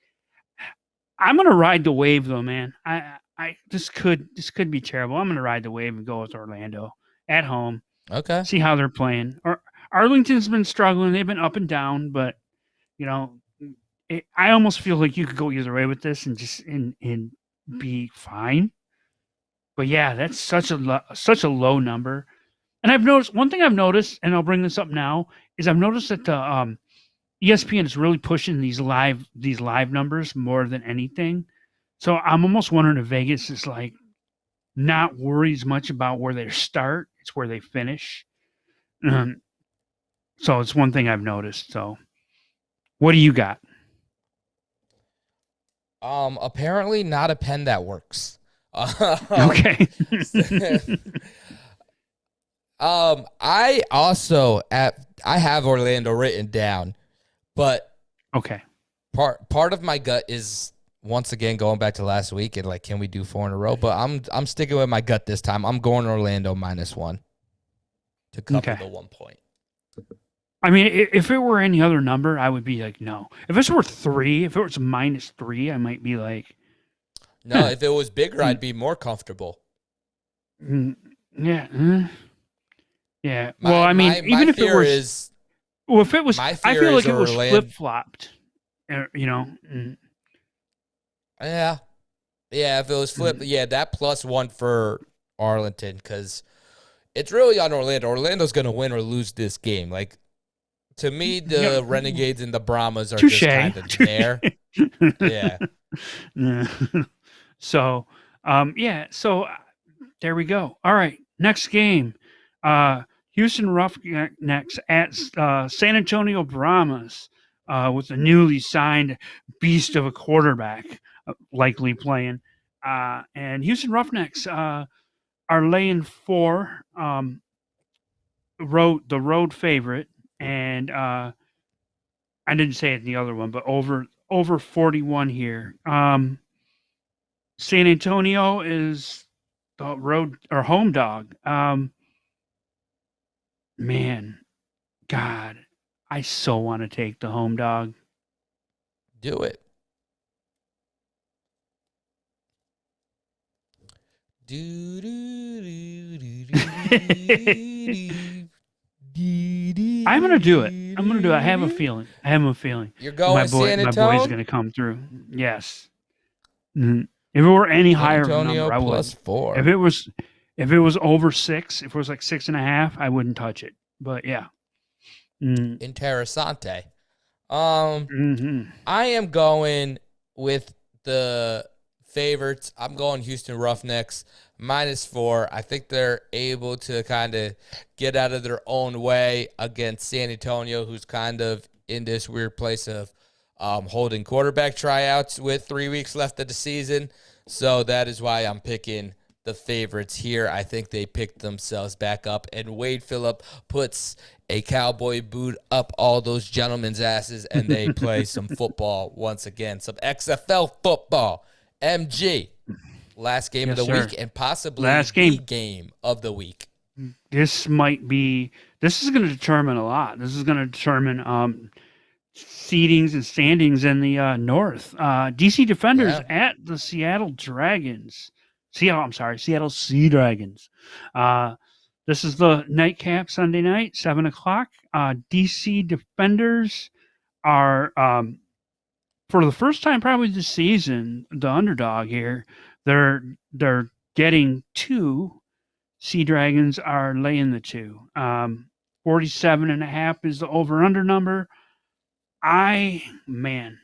I'm gonna ride the wave though, man. I I this could this could be terrible. I'm gonna ride the wave and go with Orlando at home. Okay. See how they're playing. Or Arlington's been struggling. They've been up and down, but you know it, I almost feel like you could go either way with this and just and and be fine. But yeah, that's such a lo- such a low number. And I've noticed one thing I've noticed, and I'll bring this up now, is I've noticed that the um, ESPN is really pushing these live these live numbers more than anything. So I'm almost wondering if Vegas is like not worried as much about where they start; it's where they finish. Um, so it's one thing I've noticed. So, what do you got? Um, apparently not a pen that works. okay. um, I also at I have Orlando written down, but okay. Part part of my gut is once again going back to last week and like, can we do four in a row? But I'm I'm sticking with my gut this time. I'm going Orlando minus one to cover okay. the one point. I mean, if it were any other number, I would be like, no. If it were three, if it was minus three, I might be like, no. if it was bigger, I'd be more comfortable. Mm, yeah. Uh, Yeah. My- well, I mean, my- my even if it was, is well, if it was, my I feel like it was flip flopped. You know, yeah, yeah. If it was flip, yeah, that plus one for Arlington because it's really on Orlando. Orlando's gonna win or lose this game. Like to me, the Yeah. Renegades and the Brahmas are touche. just kind of there. Yeah. Yeah. so, um, yeah. So uh, there we go. All right. Next game. Uh, Houston Roughnecks at uh, San Antonio Brahmas uh, with a newly signed beast of a quarterback uh, likely playing. Uh, and Houston Roughnecks uh, are laying four um, road the road favorite, and uh, I didn't say it in the other one, but over over forty one here. Um, San Antonio is the road or home dog. Um, man, God, I so want to take the home dog. Do it. Do, do, do, do, do, do, do, I'm gonna do it. I'm gonna do it. I have a feeling. I have a feeling. You're going my boy, my boy's gonna come through. Yes. If it were any higher Antonio number, I would. plus four. If it was, if it was over six, if it was like six and a half, I wouldn't touch it. But yeah. Mm, Interessante. Um, mhm. I am going with the favorites. I'm going Houston Roughnecks minus four. I think they're able to kind of get out of their own way against San Antonio, who's kind of in this weird place of um, holding quarterback tryouts with three weeks left of the season. So that is why I'm picking the favorites here. I think they picked themselves back up, and Wade Phillip puts a cowboy boot up all those gentlemen's asses, and they play some football once again, some XFL football. MG, last game of the sir. week, and possibly Last game. game of the week. This might be. This is going to determine a lot. This is going to determine um, seedings and standings in the uh, North. Uh, DC Defenders Yeah. at the Seattle Dragons. Seattle. I'm sorry, Seattle Sea Dragons. Uh, this is the nightcap Sunday night, seven o'clock. Uh, DC Defenders are um, for the first time probably this season the underdog here. They're they're getting two. Sea Dragons are laying the two. Um, 47 and a half is the over under number. I man.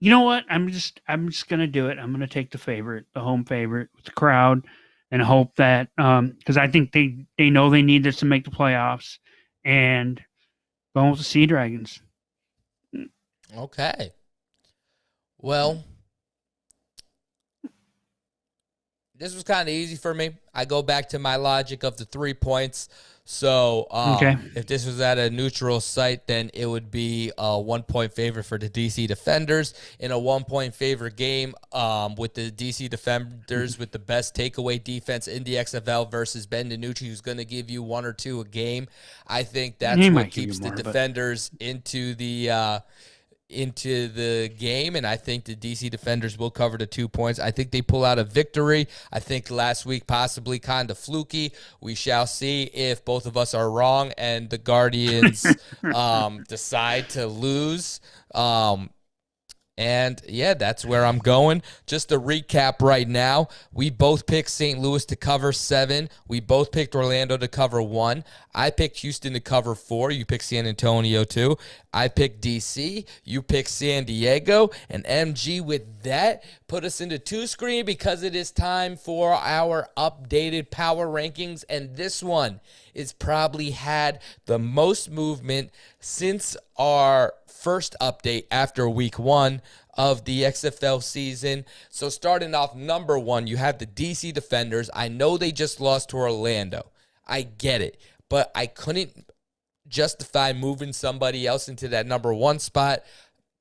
You know what? I'm just I'm just gonna do it. I'm gonna take the favorite, the home favorite with the crowd and hope that um because I think they they know they need this to make the playoffs and going with the Sea Dragons. Okay. Well, this was kind of easy for me. I go back to my logic of the three points. So, um, Okay. if this was at a neutral site, then it would be a one point favorite for the DC Defenders in a one point favorite game um, with the DC Defenders with the best takeaway defense in the XFL versus Ben DiNucci, who's going to give you one or two a game. I think that's He what might give you keeps more, the but- Defenders into the. Uh, into the game, and I think the DC defenders will cover the two points. I think they pull out a victory. I think last week possibly kind of fluky. We shall see if both of us are wrong and the Guardians um, decide to lose. Um, and yeah, that's where I'm going. Just to recap right now, we both picked St. Louis to cover seven. We both picked Orlando to cover one. I picked Houston to cover four. You picked San Antonio too. I picked DC. You picked San Diego. And MG with that put us into two screen because it is time for our updated power rankings. And this one is probably had the most movement since our first update after week one of the XFL season. So, starting off number one, you have the DC Defenders. I know they just lost to Orlando. I get it, but I couldn't justify moving somebody else into that number one spot.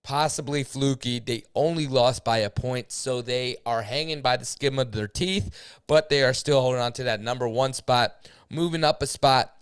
Possibly fluky. They only lost by a point, so they are hanging by the skin of their teeth, but they are still holding on to that number one spot. Moving up a spot,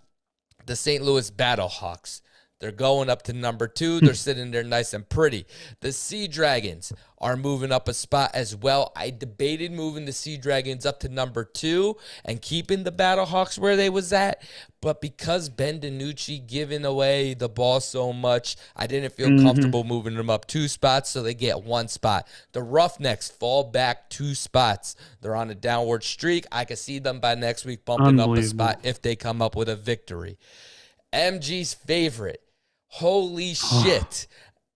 the St. Louis Battlehawks. They're going up to number two. They're sitting there nice and pretty. The Sea Dragons are moving up a spot as well. I debated moving the Sea Dragons up to number two and keeping the Battlehawks where they was at, but because Ben DiNucci giving away the ball so much, I didn't feel mm-hmm. comfortable moving them up two spots, so they get one spot. The Roughnecks fall back two spots. They're on a downward streak. I can see them by next week bumping up a spot if they come up with a victory. MG's favorite. Holy shit.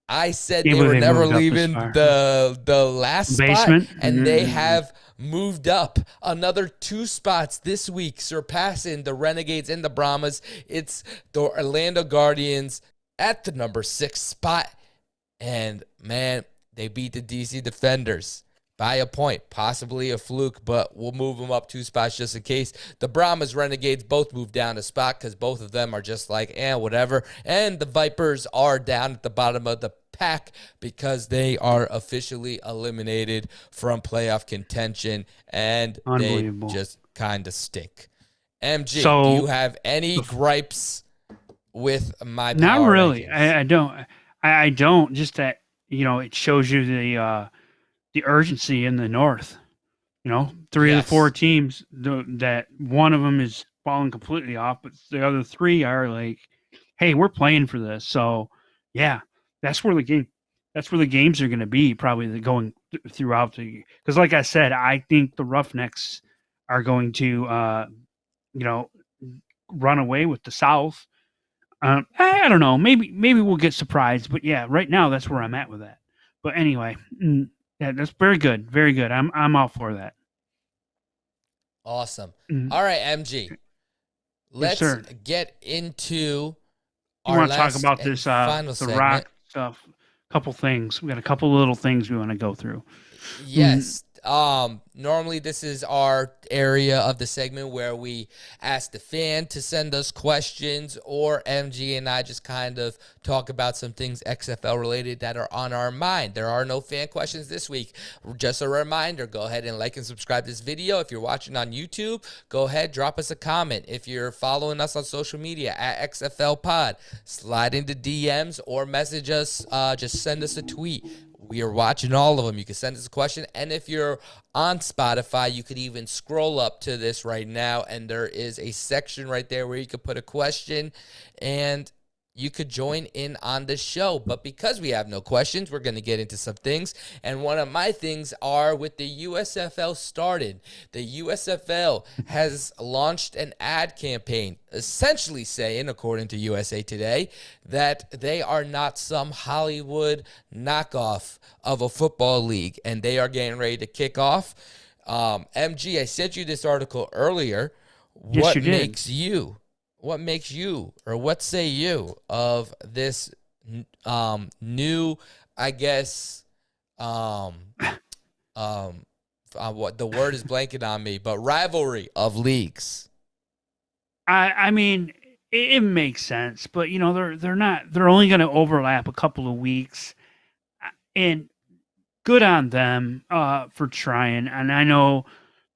I said they were never leaving the the last Basement. spot, and mm-hmm. they have moved up another two spots this week, surpassing the Renegades and the Brahmas. It's the Orlando Guardians at the number six spot, and man, they beat the DC Defenders by a point, possibly a fluke, but we'll move them up two spots just in case. The Brahmas Renegades both move down a spot because both of them are just like, eh, whatever. And the Vipers are down at the bottom of the pack because they are officially eliminated from playoff contention and they just kind of stink. MG, so, do you have any gripes with my Not really. I, I, don't. I, I don't. Just that, you know, it shows you the, uh, the urgency in the North. You know, three yes. of the four teams the, that one of them is falling completely off, but the other three are like, "Hey, we're playing for this." So, yeah, that's where the game. That's where the games are going to be probably going th- throughout the. Because, like I said, I think the Roughnecks are going to, uh, you know, run away with the South. Um, I don't know. Maybe maybe we'll get surprised, but yeah, right now that's where I'm at with that. But anyway, mm, yeah, that's very good. Very good. I'm I'm all for that. Awesome. Mm-hmm. All right, MG. Let's yes, get into you want to talk about this uh the segment. rock stuff. A couple things. We got a couple little things we want to go through. Yes. Um, normally this is our area of the segment where we ask the fan to send us questions or MG and I just kind of talk about some things XFL related that are on our mind. There are no fan questions this week. Just a reminder, go ahead and like and subscribe this video. If you're watching on YouTube, go ahead, drop us a comment. If you're following us on social media at XFL Pod, slide into DMs or message us, uh, just send us a tweet we are watching all of them. You can send us a question. And if you're on Spotify, you could even scroll up to this right now. And there is a section right there where you could put a question. And you could join in on the show. But because we have no questions, we're going to get into some things. And one of my things are with the USFL started. The USFL has launched an ad campaign, essentially saying, according to USA Today, that they are not some Hollywood knockoff of a football league and they are getting ready to kick off. Um, MG, I sent you this article earlier. Yes, what you makes you what makes you or what say you of this um, new, I guess, um, um, uh, what the word is blanking on me, but rivalry of leagues. I I mean, it, it makes sense, but you know they're they're not they're only going to overlap a couple of weeks, uh, and good on them uh, for trying. And I know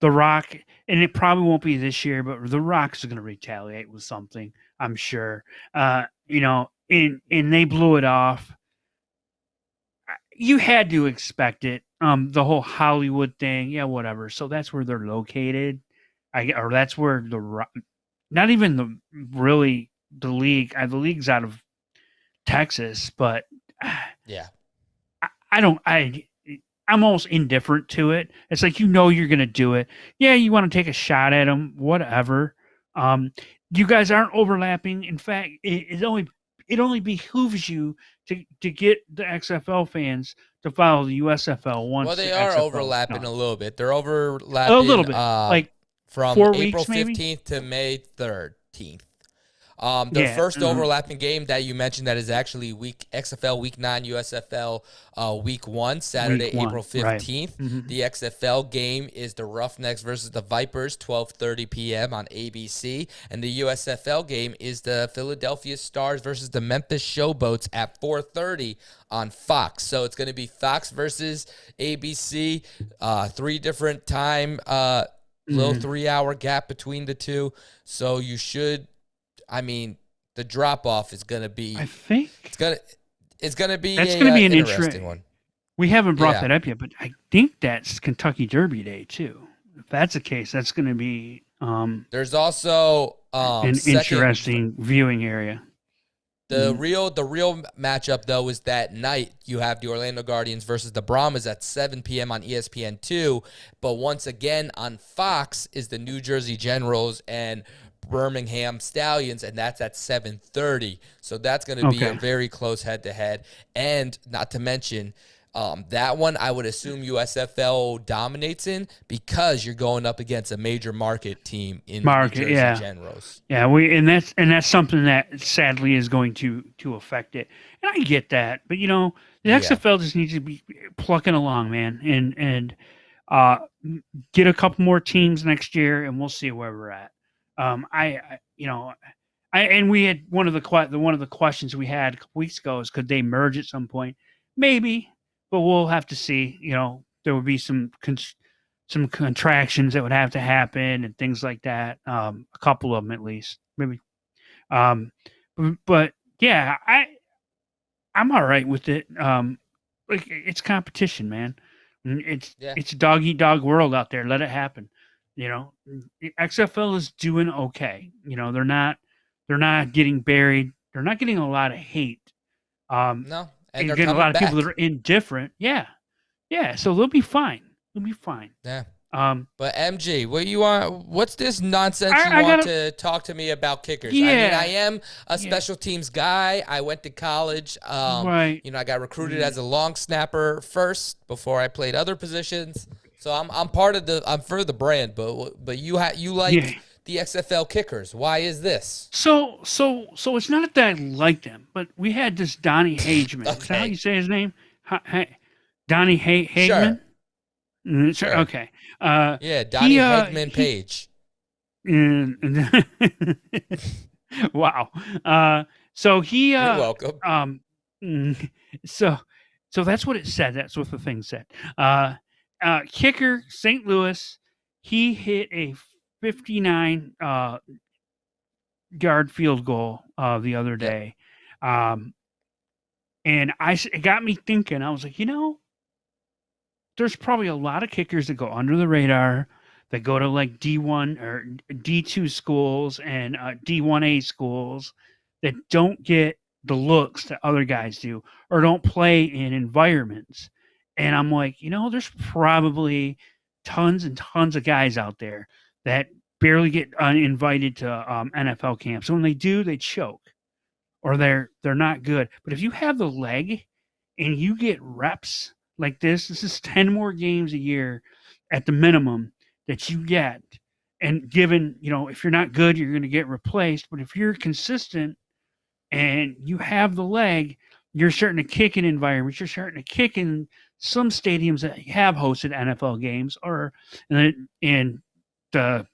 the Rock and it probably won't be this year, but the Rocks are going to retaliate with something. I'm sure. Uh, you know, and and they blew it off. You had to expect it. Um, the whole Hollywood thing, yeah, whatever. So that's where they're located. I or that's where the not even the really the league. Uh, the league's out of Texas, but yeah, I, I don't. I I'm almost indifferent to it. It's like you know you're gonna do it. Yeah, you want to take a shot at them, whatever. Um, you guys aren't overlapping. In fact, it, it only it only behooves you to to get the XFL fans to follow the USFL once. Well, they the are XFL overlapping a little bit. They're overlapping a little bit, uh, like from April fifteenth to May thirteenth. Um, the yeah. first mm-hmm. overlapping game that you mentioned that is actually week XFL week nine, USFL uh, week one, Saturday, week one. April fifteenth. Right. Mm-hmm. The XFL game is the Roughnecks versus the Vipers, twelve thirty p.m. on ABC, and the USFL game is the Philadelphia Stars versus the Memphis Showboats at four thirty on Fox. So it's going to be Fox versus ABC, uh, three different time. Uh, little mm-hmm. three hour gap between the two. So you should I mean, the drop off is gonna be. I think it's gonna it's gonna be That's gonna be uh, an inter- interesting one. we haven't brought Yeah. that up yet, but I think that's Kentucky Derby Day too. If that's the case, that's going to be um, There's also um an second- interesting viewing area. The Mhm. real the real matchup though is that night you have the Orlando Guardians versus the Brahmas at 7 p.m. on ESPN two, but once again on Fox is the New Jersey Generals and Birmingham Stallions, and that's at 7:30. So that's going to be a very close head to head, and not to mention. Um, that one I would assume USFL dominates in because you're going up against a major market team in Market, yeah. Generals. Yeah, we and that's and that's something that sadly is going to to affect it. And I get that, but you know, the Yeah. XFL just needs to be plucking along, man, and and uh, get a couple more teams next year, and we'll see where we're at. Um, I, I you know, I and we had one of the the one of the questions we had a couple weeks ago is could they merge at some point? Maybe, but we'll have to see. You know, there would be some. Con- some contractions that would have to happen and things like that. Um, a couple of them at least, maybe. Um, but, but yeah, I I'm all right with it. Um, like it's competition, man. Mm, It's Yeah. it's a dog eat dog world out there. Let it happen. You know, XFL is doing okay. You know, they're not they're not getting buried. They're not getting a lot of hate. Um, No, and and they're getting a lot of back. people that are indifferent. Yeah, yeah. So they'll be fine. They'll be fine. yeah. Um, But MG, what you want? What's this nonsense I- you I want gotta- to talk to me about kickers? Yeah, I mean, I am a Yeah. special teams guy. I went to college. Um, right. You know, I got recruited Mm. as a long snapper first before I played other positions. So I'm I'm part of the I'm for the brand. But but you ha- you like Yeah. the XFL kickers? Why is this? So, so, so it's not that I like them, but we had this Donny Hageman. Is that how Okay. you say his name? Ha- ha- Donny ha- Sure. Hageman? Mm, sure. Sure. Okay. Uh, Yeah, Donny uh, Hegman he- Page. and- wow. Uh, so he, You're uh, welcome. um, mm, so, so that's what it said. That's what the thing said. Uh, uh, kicker St. Louis. He hit a 59 uh, yard field goal uh, the other day, um, and I it got me thinking. I was like, you know, there's probably a lot of kickers that go under the radar that go to like D1 or D2 schools and uh, D1A schools that don't get the looks that other guys do or don't play in environments. And I'm like, you know, there's probably tons and tons of guys out there that barely get uh, invited to um, NFL camps. And when they do, they choke or they're they're not good. But if you have the leg and you get reps like this, this is 10 more games a year at the minimum that you get. And given, you know, if you're not good, you're going to get replaced. But if you're consistent and you have the leg, you're starting to kick in environments. You're starting to kick in some stadiums that have hosted NFL games, are, in, in the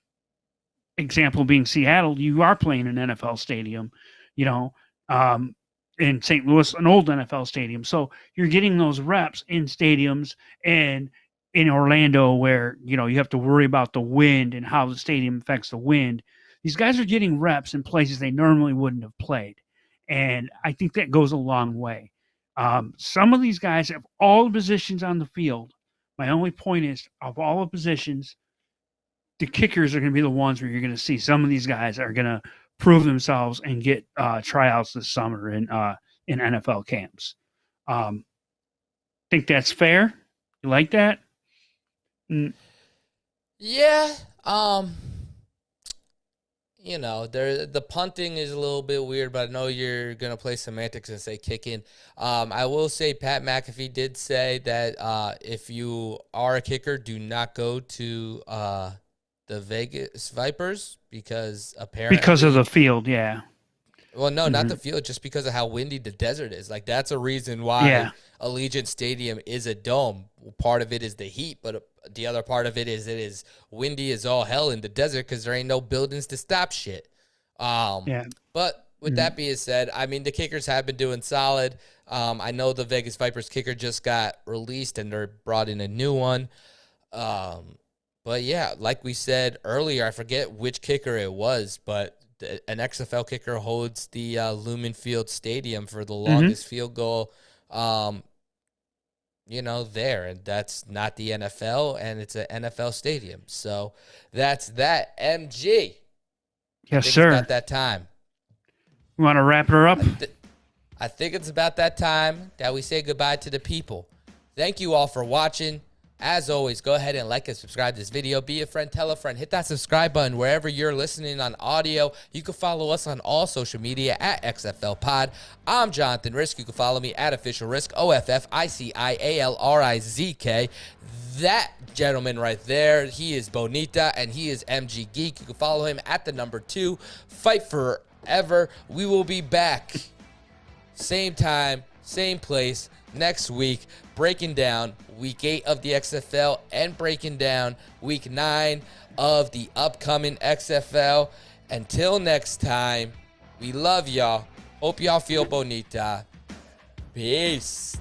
example being Seattle, you are playing an NFL stadium, you know, um, in St. Louis, an old NFL stadium. So you're getting those reps in stadiums and in Orlando where, you know, you have to worry about the wind and how the stadium affects the wind. These guys are getting reps in places they normally wouldn't have played. And I think that goes a long way. Um, some of these guys have all the positions on the field. My only point is, of all the positions, the kickers are going to be the ones where you're going to see some of these guys are going to prove themselves and get uh, tryouts this summer in uh, in NFL camps. Um, think that's fair. You like that? Yeah. Um. You know, there the punting is a little bit weird, but I know you're gonna play semantics and say kicking. Um, I will say Pat McAfee did say that uh, if you are a kicker, do not go to uh, the Vegas Vipers because apparently Because of the field, yeah. Well, no, not Mhm. the field, just because of how windy the desert is. Like that's a reason why Yeah. Allegiant Stadium is a dome. Part of it is the heat, but uh, the other part of it is it is windy as all hell in the desert because there ain't no buildings to stop shit. Um, Yeah. But with Mhm. that being said, I mean the kickers have been doing solid. Um, I know the Vegas Vipers kicker just got released and they're brought in a new one. Um, but yeah, like we said earlier, I forget which kicker it was, but an XFL kicker holds the uh, Lumen Field Stadium for the Mm-hmm. longest field goal. Um, you know, there, and that's not the NFL, and it's an NFL stadium. So that's that. MG. Yes, sir. about that time. You want to wrap her up? Th- I think it's about that time that we say goodbye to the people. Thank you all for watching. As always, go ahead and like and subscribe to this video. Be a friend, tell a friend, hit that subscribe button wherever you're listening on audio. You can follow us on all social media at XFL Pod. I'm Jonathan Rizk. You can follow me at Official Rizk, O F F I C I A L R I Z K. That gentleman right there, he is Bonita and he is MG Geek. You can follow him at the number two. Fight forever. We will be back same time, same place next week, breaking down week eight of the XFL and breaking down week nine of the upcoming XFL. Until next time, we love y'all. Hope y'all feel bonita. Peace.